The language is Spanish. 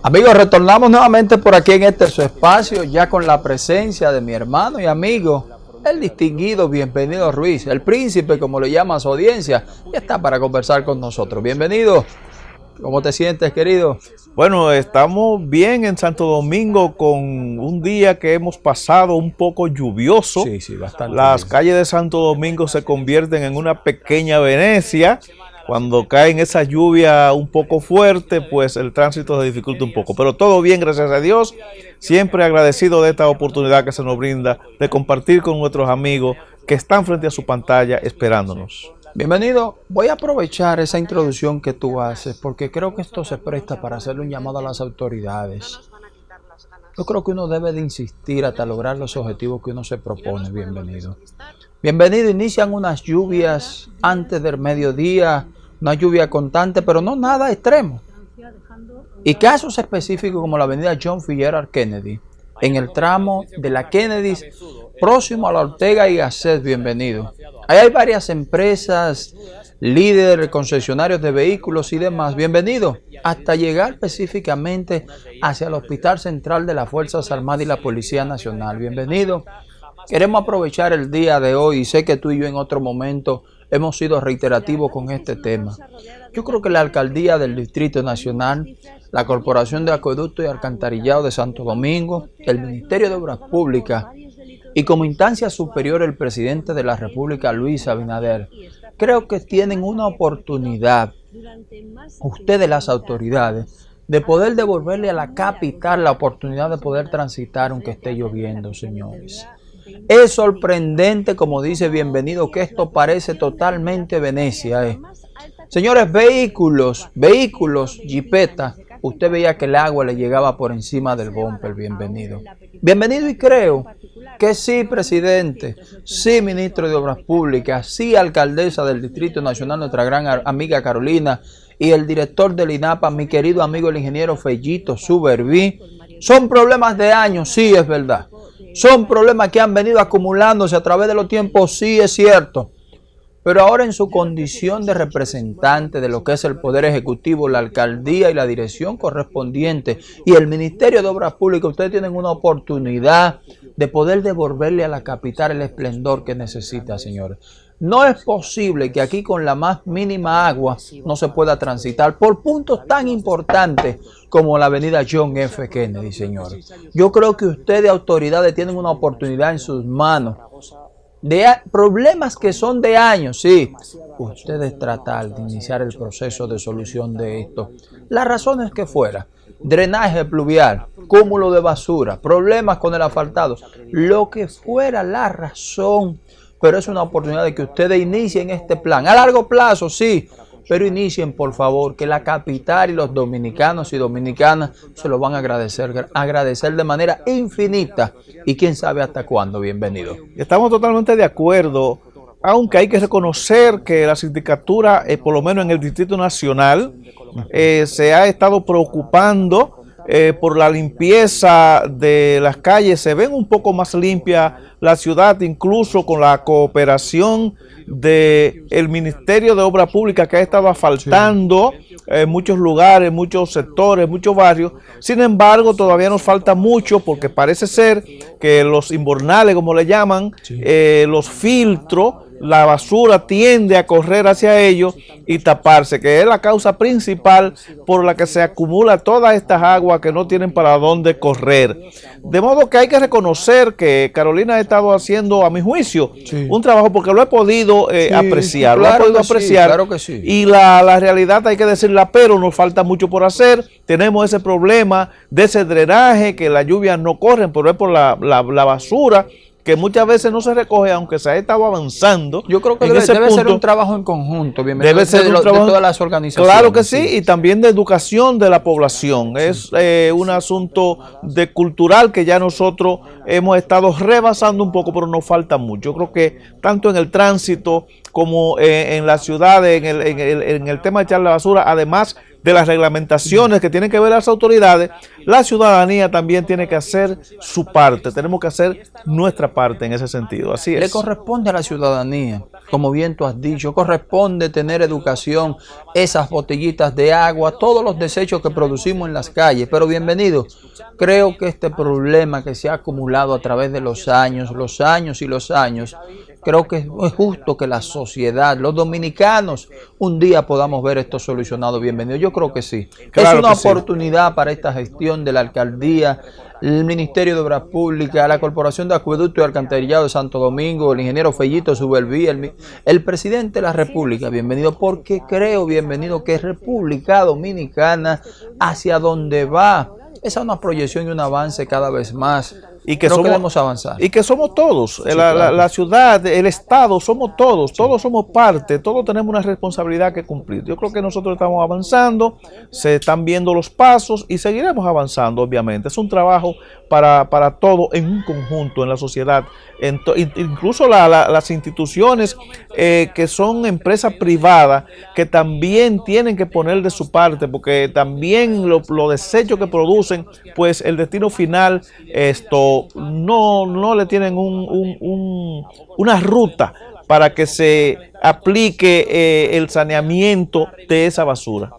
Amigos, retornamos nuevamente por aquí en este su espacio, ya con la presencia de mi hermano y amigo, el distinguido Bienvenido Ruiz, el príncipe, como le llama a su audiencia, y está para conversar con nosotros. Bienvenido. ¿Cómo te sientes, querido? Bueno, estamos bien en Santo Domingo con un día que hemos pasado un poco lluvioso. Sí, sí, bastante. Las calles de Santo Domingo se convierten en una pequeña Venecia cuando caen esa lluvia un poco fuerte, pues el tránsito se dificulta un poco. Pero todo bien, gracias a Dios. Siempre agradecido de esta oportunidad que se nos brinda de compartir con nuestros amigos que están frente a su pantalla esperándonos. Bienvenido. Voy a aprovechar esa introducción que tú haces porque creo que esto se presta para hacerle un llamado a las autoridades. Yo creo que uno debe de insistir hasta lograr los objetivos que uno se propone. Bienvenido. Bienvenido. Inician unas lluvias antes del mediodía una lluvia constante, pero no nada extremo. Y casos específicos como la avenida John Fitzgerald Kennedy, en el tramo de la Kennedy, próximo a la Ortega y Gasset, bienvenido. Ahí hay varias empresas, líderes, concesionarios de vehículos y demás, bienvenido, hasta llegar específicamente hacia el Hospital Central de las Fuerzas Armadas y la Policía Nacional, bienvenido. Queremos aprovechar el día de hoy y sé que tú y yo en otro momento hemos sido reiterativos con este tema. Yo creo que la Alcaldía del Distrito Nacional, la Corporación de Acueducto y Alcantarillado de Santo Domingo, el Ministerio de Obras Públicas y como instancia superior el Presidente de la República, Luis Abinader, creo que tienen una oportunidad, ustedes las autoridades, de poder devolverle a la capital la oportunidad de poder transitar aunque esté lloviendo, señores. Es sorprendente, como dice Bienvenido, que esto parece totalmente Venecia. Eh. Señores, vehículos, vehículos, jipeta, usted veía que el agua le llegaba por encima del bumper, bienvenido. Bienvenido y creo que sí, presidente, sí, ministro de Obras Públicas, sí, alcaldesa del Distrito Nacional, nuestra gran amiga Carolina, y el director del INAPA, mi querido amigo el ingeniero Fellito Suberví. Son problemas de años, sí, es verdad. Son problemas que han venido acumulándose a través de los tiempos, sí es cierto. Pero ahora en su condición de representante de lo que es el Poder Ejecutivo, la Alcaldía y la dirección correspondiente y el Ministerio de Obras Públicas, ustedes tienen una oportunidad de poder devolverle a la capital el esplendor que necesita, señores. No es posible que aquí con la más mínima agua no se pueda transitar por puntos tan importantes como la avenida John F. Kennedy, señores. Yo creo que ustedes, autoridades, tienen una oportunidad en sus manos. De problemas que son de años, sí. Ustedes tratar de iniciar el proceso de solución de esto. Las razones que fuera. Drenaje pluvial, cúmulo de basura, problemas con el asfaltado. Lo que fuera la razón pero es una oportunidad de que ustedes inicien este plan. A largo plazo, sí, pero inicien, por favor, que la capital y los dominicanos y dominicanas se lo van a agradecer, agradecer de manera infinita y quién sabe hasta cuándo. Bienvenido. Estamos totalmente de acuerdo, aunque hay que reconocer que la sindicatura, eh, por lo menos en el Distrito Nacional, eh, se ha estado preocupando eh, por la limpieza de las calles, se ven un poco más limpia la ciudad, incluso con la cooperación del el Ministerio de Obras Públicas que ha estado asfaltando en muchos lugares, muchos sectores, muchos barrios. Sin embargo, todavía nos falta mucho porque parece ser que los inbornales, como le llaman, eh, los filtros, la basura tiende a correr hacia ellos y taparse, que es la causa principal por la que se acumula todas estas aguas que no tienen para dónde correr. De modo que hay que reconocer que Carolina ha estado haciendo, a mi juicio, un trabajo porque lo he podido eh, apreciar, lo he podido apreciar. Y la, la, realidad hay que decirla, pero nos falta mucho por hacer. Tenemos ese problema de ese drenaje, que las lluvias no corren, pero es por la, la, la basura que muchas veces no se recoge, aunque se ha estado avanzando. Yo creo que debe, ser un trabajo en conjunto, debe ser un trabajo, de todas las organizaciones. Claro que sí, y también de educación de la población. Es eh, un asunto de cultural que ya nosotros hemos estado rebasando un poco, pero nos falta mucho. Yo creo que tanto en el tránsito, como eh, en la ciudad, en el, en, el, en el tema de echar la basura, además de las reglamentaciones que tienen que ver las autoridades, la ciudadanía también tiene que hacer su parte. Tenemos que hacer nuestra parte en ese sentido. Así es. Le corresponde a la ciudadanía, como bien tú has dicho, corresponde tener educación, esas botellitas de agua, todos los desechos que producimos en las calles. Pero bienvenido, creo que este problema que se ha acumulado a través de los años, los años y los años, creo que es justo que la sociedad, los dominicanos, un día podamos ver esto solucionado. Bienvenido. Yo creo que sí. es una oportunidad para esta gestión de la alcaldía, el Ministerio de Obras Públicas, la Corporación de Acueducto y Alcantarillado de Santo Domingo, el ingeniero Fellito Subelví, el, el presidente de la República. Bienvenido, porque creo, bienvenido, que República Dominicana hacia donde va. Esa es una proyección y un avance cada vez más y que somos, avanzar. Y que somos todos, la, ciudad, el Estado, somos todos, todos somos parte, todos tenemos una responsabilidad que cumplir. Yo creo que nosotros estamos avanzando, se están viendo los pasos y seguiremos avanzando, obviamente. Es un trabajo para, para todo en un conjunto, en la sociedad. incluso las instituciones eh, que son empresas privadas, que también tienen que poner de su parte, porque también los lo desechos que producen, pues el destino final, esto no, no le tienen una ruta para que se aplique eh, el saneamiento de esa basura.